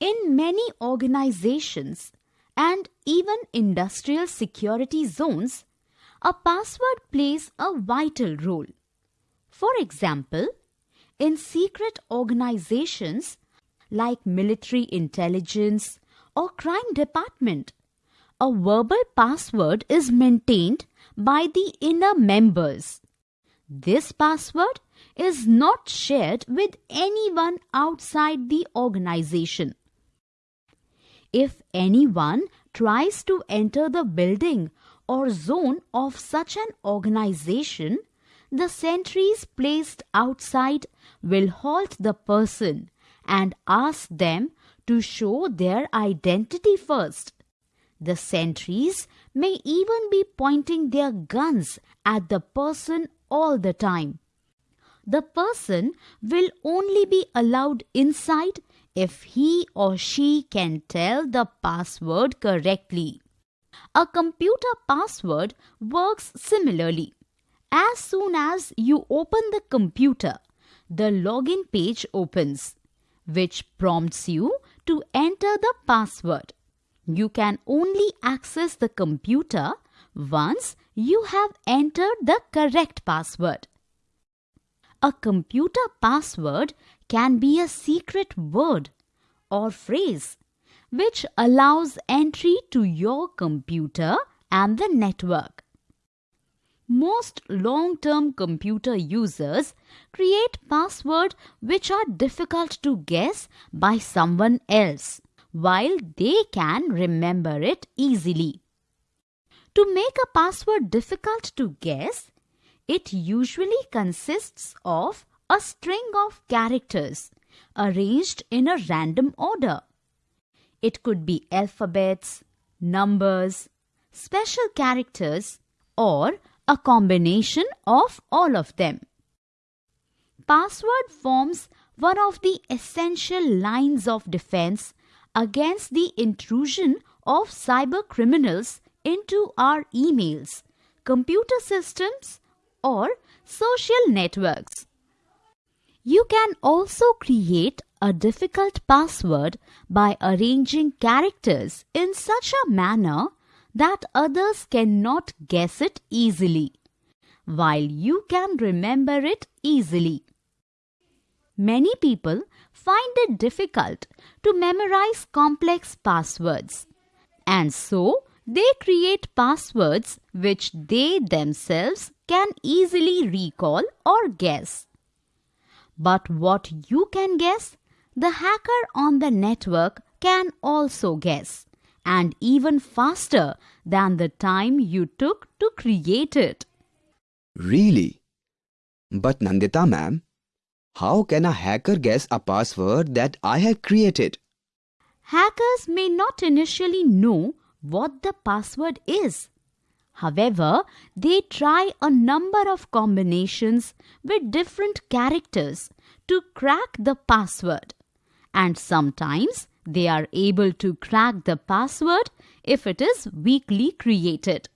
In many organizations and even industrial security zones, a password plays a vital role. For example, in secret organizations like military intelligence or crime department, a verbal password is maintained by the inner members. This password is not shared with anyone outside the organization. If anyone tries to enter the building or zone of such an organization, the sentries placed outside will halt the person and ask them to show their identity first. The sentries may even be pointing their guns at the person all the time. The person will only be allowed inside if he or she can tell the password correctly. A computer password works similarly. As soon as you open the computer, the login page opens, which prompts you to enter the password. You can only access the computer once you have entered the correct password. A computer password can be a secret word or phrase which allows entry to your computer and the network. Most long-term computer users create passwords which are difficult to guess by someone else while they can remember it easily. To make a password difficult to guess, it usually consists of a string of characters arranged in a random order. It could be alphabets, numbers, special characters, or a combination of all of them. Password forms one of the essential lines of defense against the intrusion of cyber criminals into our emails, computer systems, or social networks. You can also create a difficult password by arranging characters in such a manner that others cannot guess it easily, while you can remember it easily. Many people find it difficult to memorize complex passwords, and so they create passwords which they themselves can easily recall or guess. But what you can guess, the hacker on the network can also guess, and even faster than the time you took to create it. Really? But Nandita ma'am, how can a hacker guess a password that I have created? Hackers may not initially know what the password is. However, they try a number of combinations with different characters to crack the password. And sometimes they are able to crack the password if it is weakly created.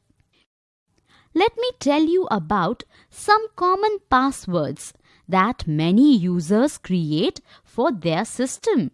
Let me tell you about some common passwords that many users create for their system.